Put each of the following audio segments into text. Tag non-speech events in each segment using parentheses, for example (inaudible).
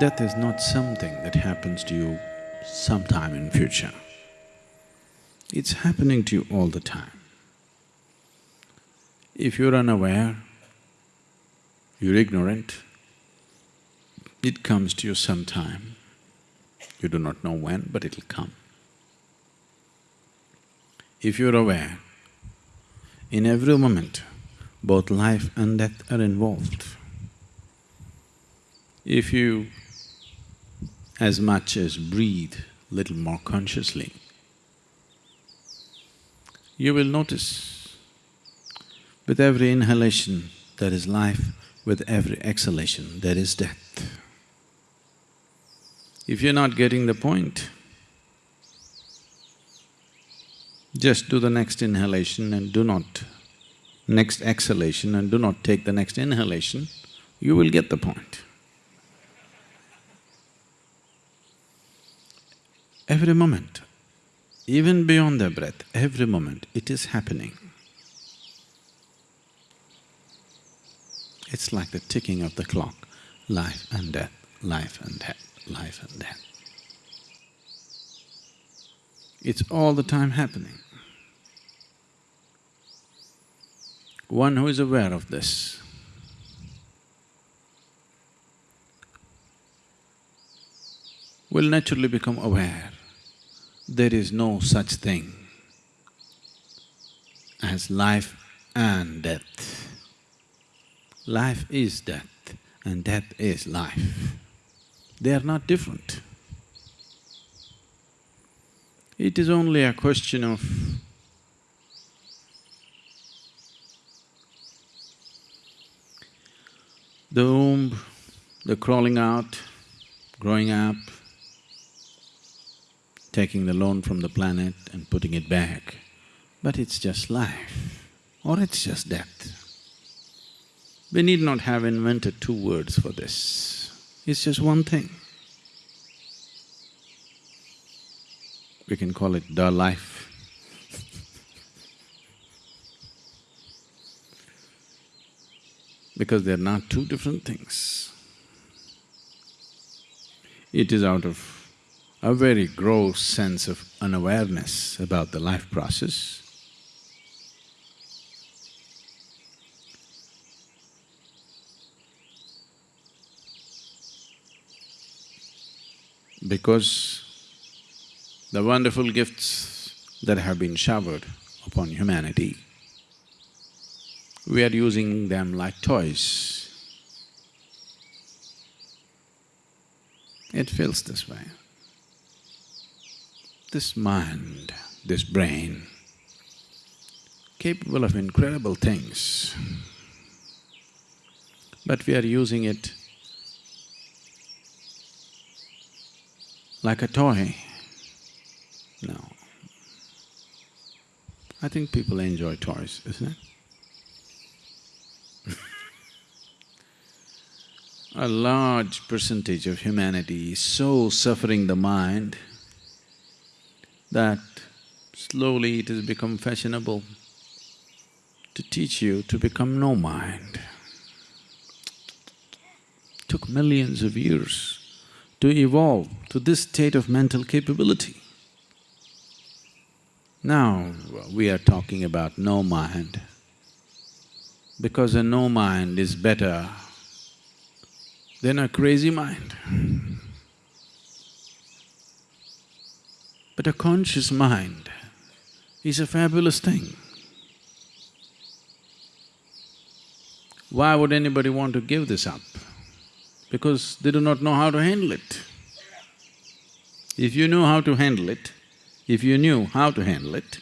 Death is not something that happens to you sometime in future. It's happening to you all the time. If you're unaware, you're ignorant, it comes to you sometime. You do not know when, but it'll come. If you're aware, in every moment, both life and death are involved. If you as much as breathe little more consciously, you will notice with every inhalation there is life, with every exhalation there is death. If you're not getting the point, just do the next inhalation and do not… next exhalation and do not take the next inhalation, you will get the point. Every moment, even beyond their breath, every moment, it is happening. It's like the ticking of the clock, life and death, life and death, life and death. It's all the time happening. One who is aware of this will naturally become aware there is no such thing as life and death. Life is death and death is life. They are not different. It is only a question of the womb, the crawling out, growing up, taking the loan from the planet and putting it back, but it's just life or it's just death. We need not have invented two words for this, it's just one thing. We can call it the life. because they're not two different things. It is out of a very gross sense of unawareness about the life process. Because the wonderful gifts that have been showered upon humanity, we are using them like toys. It feels this way this mind, this brain, capable of incredible things, but we are using it like a toy. No. I think people enjoy toys, isn't it? (laughs) a large percentage of humanity is so suffering the mind that slowly it has become fashionable to teach you to become no mind. Took millions of years to evolve to this state of mental capability. Now we are talking about no mind, because a no mind is better than a crazy mind. But a conscious mind is a fabulous thing. Why would anybody want to give this up? Because they do not know how to handle it. If you knew how to handle it, if you knew how to handle it,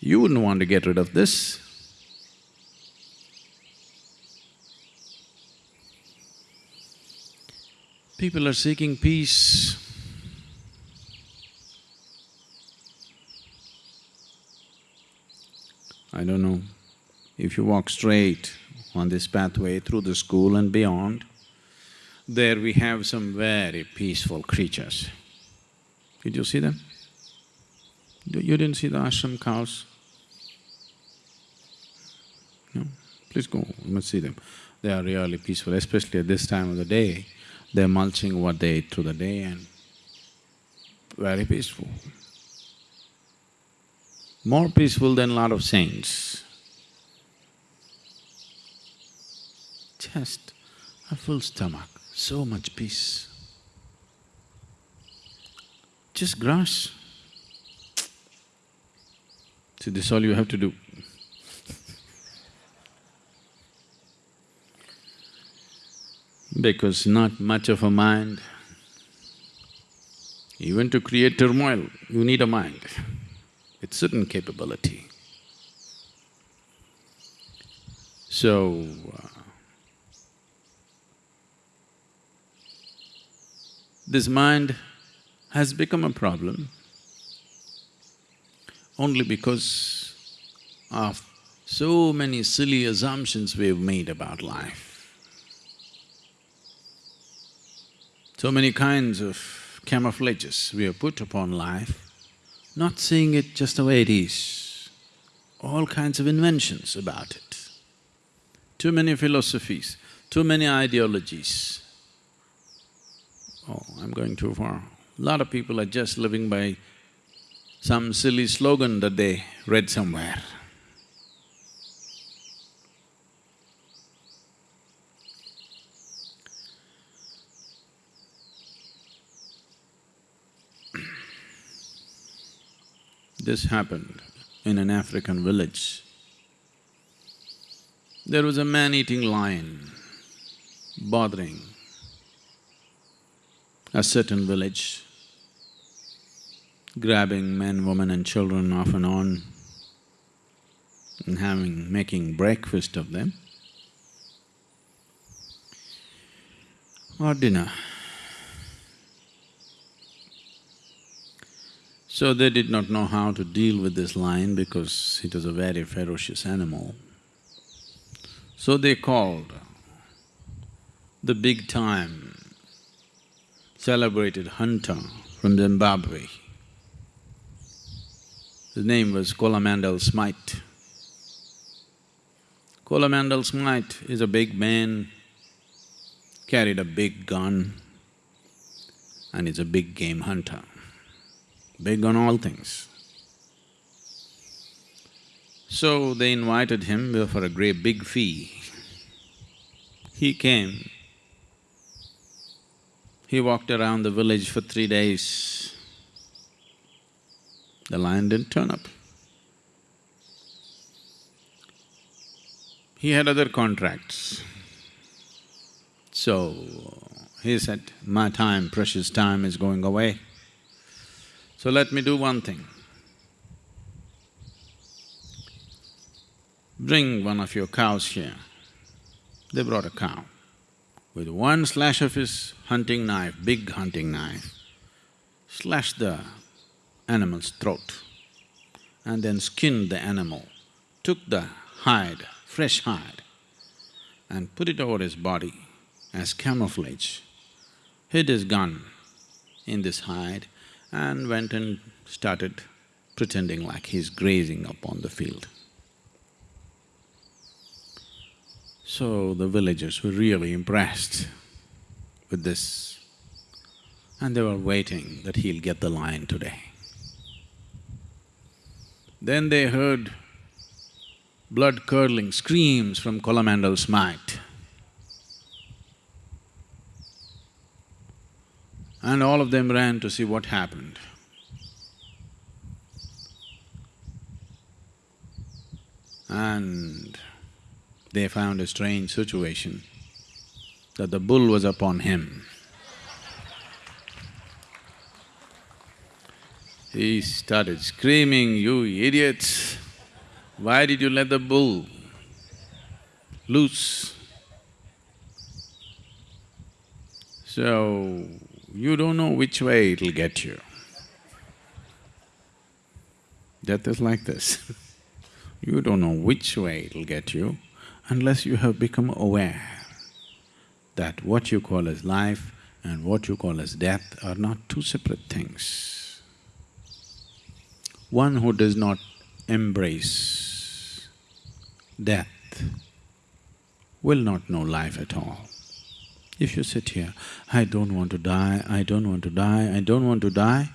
you wouldn't want to get rid of this. People are seeking peace I don't know, if you walk straight on this pathway through the school and beyond, there we have some very peaceful creatures. Did you see them? You didn't see the ashram cows? No? Please go, you must see them. They are really peaceful, especially at this time of the day. they're mulching what they ate through the day and very peaceful. More peaceful than lot of saints. Just a full stomach, so much peace. Just grass. See, this is all you have to do. because not much of a mind. Even to create turmoil, you need a mind, with certain capability. So, uh, this mind has become a problem only because of so many silly assumptions we've made about life. So many kinds of camouflages we have put upon life, not seeing it just the way it is, all kinds of inventions about it. Too many philosophies, too many ideologies. Oh, I'm going too far. A lot of people are just living by some silly slogan that they read somewhere. This happened in an African village. There was a man-eating lion bothering a certain village, grabbing men, women and children off and on and having… making breakfast of them or dinner. So they did not know how to deal with this lion because it was a very ferocious animal. So they called the big-time celebrated hunter from Zimbabwe. His name was Coromandel Smythe. Coromandel Smythe is a big man, carried a big gun and is a big game hunter big on all things. So they invited him for a great big fee. He came. He walked around the village for three days. The lion didn't turn up. He had other contracts. So he said, my time, precious time is going away. So let me do one thing. Bring one of your cows here. They brought a cow. With one slash of his hunting knife, big hunting knife, slashed the animal's throat and then skinned the animal, took the hide, fresh hide, and put it over his body as camouflage, hid his gun in this hide and went and started pretending like he's grazing upon the field. So the villagers were really impressed with this and they were waiting that he'll get the lion today. Then they heard blood-curdling screams from Coromandel Smythe. And all of them ran to see what happened. And they found a strange situation, that the bull was upon him. He started screaming, you idiots, why did you let the bull loose? So, you don't know which way it'll get you. Death is like this (laughs) you don't know which way it'll get you unless you have become aware that what you call as life and what you call as death are not two separate things. One who does not embrace death will not know life at all. If you sit here, I don't want to die, I don't want to die, I don't want to die,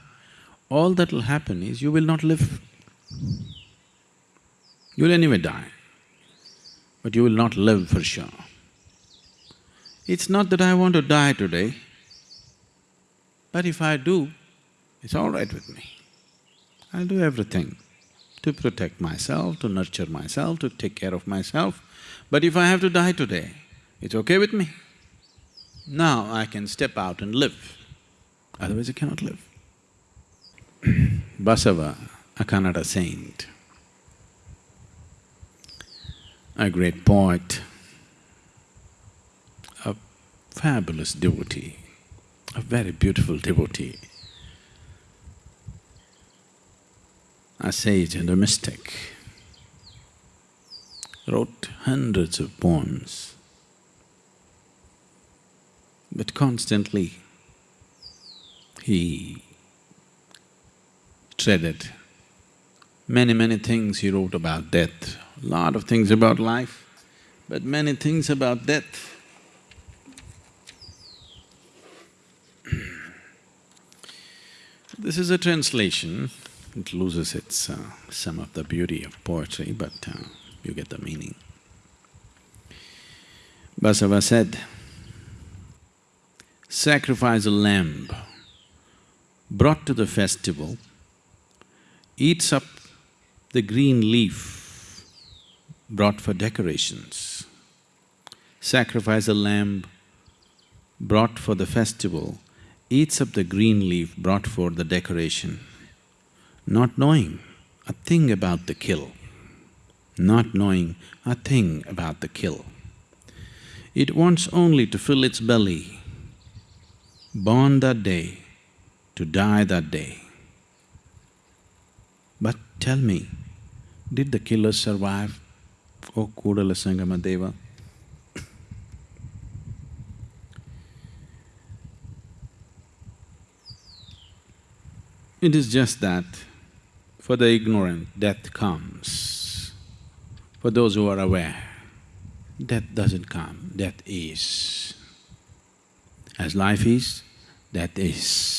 all that will happen is you will not live. You'll anyway die, but you will not live for sure. It's not that I want to die today, but if I do, it's all right with me. I'll do everything to protect myself, to nurture myself, to take care of myself. But if I have to die today, it's okay with me. Now I can step out and live, otherwise I cannot live. (clears throat) Basava, a Kannada saint, a great poet, a fabulous devotee, a very beautiful devotee, a sage and a mystic, wrote hundreds of poems, but constantly he treaded many, many things he wrote about death, a lot of things about life, but many things about death. This is a translation, it loses its… Uh, some of the beauty of poetry, but uh, you get the meaning. Basava said, sacrifice a lamb brought to the festival eats up the green leaf brought for decorations. Sacrifice a lamb brought for the festival eats up the green leaf brought for the decoration, not knowing a thing about the kill, not knowing a thing about the kill. It wants only to fill its belly, born that day, to die that day. But tell me, did the killer survive, O Kudala Sangama Deva? It is just that for the ignorant, death comes. For those who are aware, death doesn't come, death is. As life is, death is.